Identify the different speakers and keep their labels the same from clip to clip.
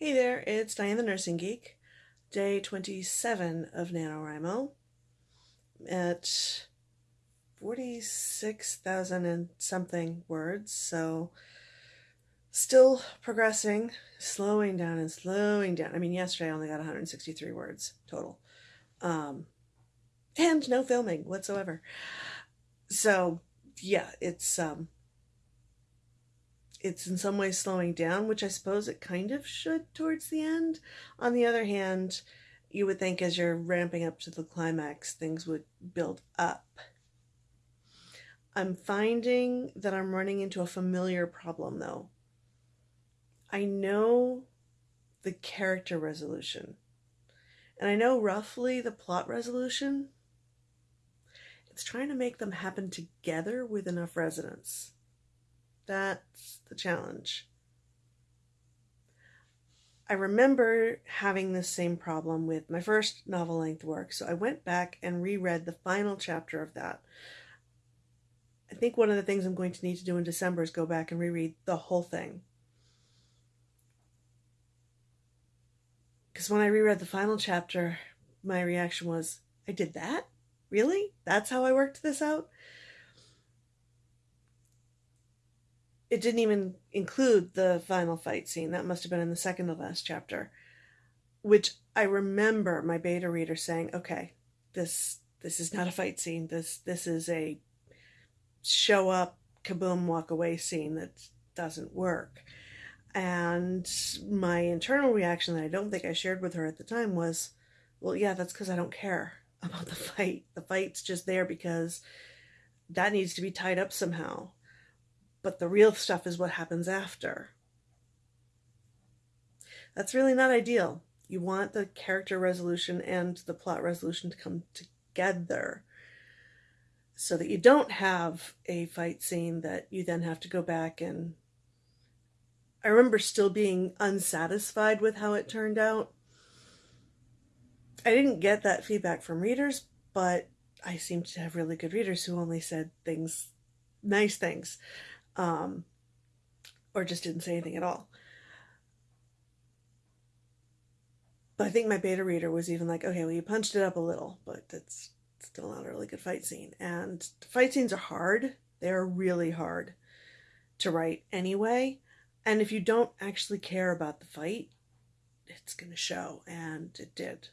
Speaker 1: Hey there, it's Diane the Nursing Geek, day 27 of NaNoWriMo at 46,000 and something words, so still progressing, slowing down and slowing down. I mean, yesterday I only got 163 words total. Um, and no filming whatsoever. So, yeah, it's um it's in some ways slowing down, which I suppose it kind of should towards the end. On the other hand, you would think as you're ramping up to the climax, things would build up. I'm finding that I'm running into a familiar problem though. I know the character resolution, and I know roughly the plot resolution. It's trying to make them happen together with enough resonance. That's the challenge. I remember having this same problem with my first novel length work, so I went back and reread the final chapter of that. I think one of the things I'm going to need to do in December is go back and reread the whole thing. Because when I reread the final chapter, my reaction was, I did that? Really? That's how I worked this out? It didn't even include the final fight scene. That must have been in the second to last chapter, which I remember my beta reader saying, "Okay, this this is not a fight scene. This this is a show up, kaboom, walk away scene that doesn't work." And my internal reaction that I don't think I shared with her at the time was, "Well, yeah, that's because I don't care about the fight. The fight's just there because that needs to be tied up somehow." But the real stuff is what happens after. That's really not ideal. You want the character resolution and the plot resolution to come together so that you don't have a fight scene that you then have to go back and I remember still being unsatisfied with how it turned out. I didn't get that feedback from readers, but I seem to have really good readers who only said things, nice things um, or just didn't say anything at all. But I think my beta reader was even like, okay, well, you punched it up a little, but that's still not a really good fight scene. And fight scenes are hard. They're really hard to write anyway. And if you don't actually care about the fight, it's going to show. And it did.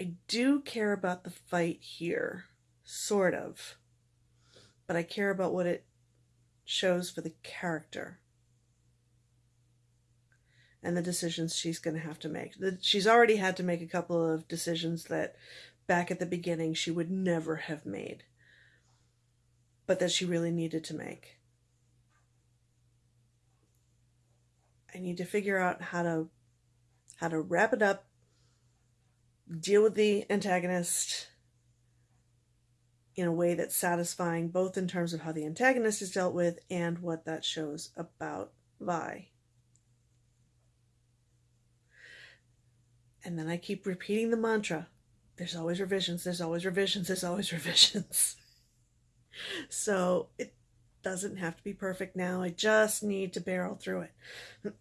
Speaker 1: I do care about the fight here, sort of but I care about what it shows for the character and the decisions she's going to have to make. She's already had to make a couple of decisions that back at the beginning she would never have made, but that she really needed to make. I need to figure out how to how to wrap it up, deal with the antagonist, in a way that's satisfying, both in terms of how the antagonist is dealt with and what that shows about Vi. And then I keep repeating the mantra there's always revisions, there's always revisions, there's always revisions. so it doesn't have to be perfect now. I just need to barrel through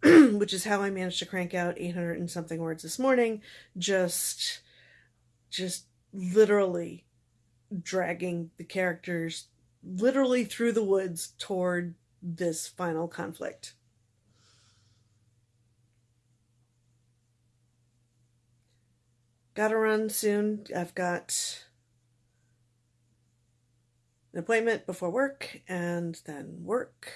Speaker 1: it, which is how I managed to crank out 800 and something words this morning. Just, just literally dragging the characters literally through the woods toward this final conflict. Gotta run soon. I've got an appointment before work and then work,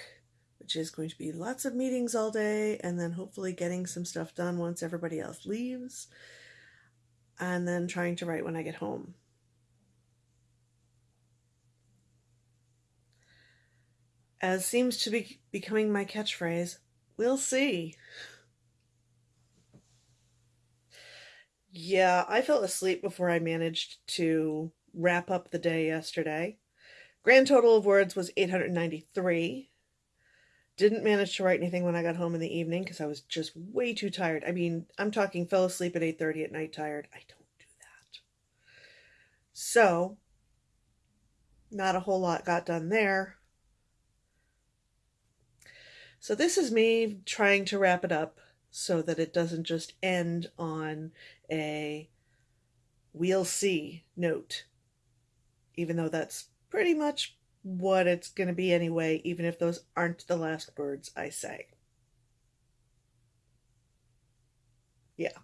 Speaker 1: which is going to be lots of meetings all day, and then hopefully getting some stuff done once everybody else leaves, and then trying to write when I get home. As seems to be becoming my catchphrase, we'll see. Yeah, I fell asleep before I managed to wrap up the day yesterday. Grand total of words was 893. Didn't manage to write anything when I got home in the evening because I was just way too tired. I mean, I'm talking fell asleep at 8:30 at night tired. I don't do that. So, not a whole lot got done there. So this is me trying to wrap it up so that it doesn't just end on a we'll see note, even though that's pretty much what it's going to be anyway, even if those aren't the last words I say. Yeah.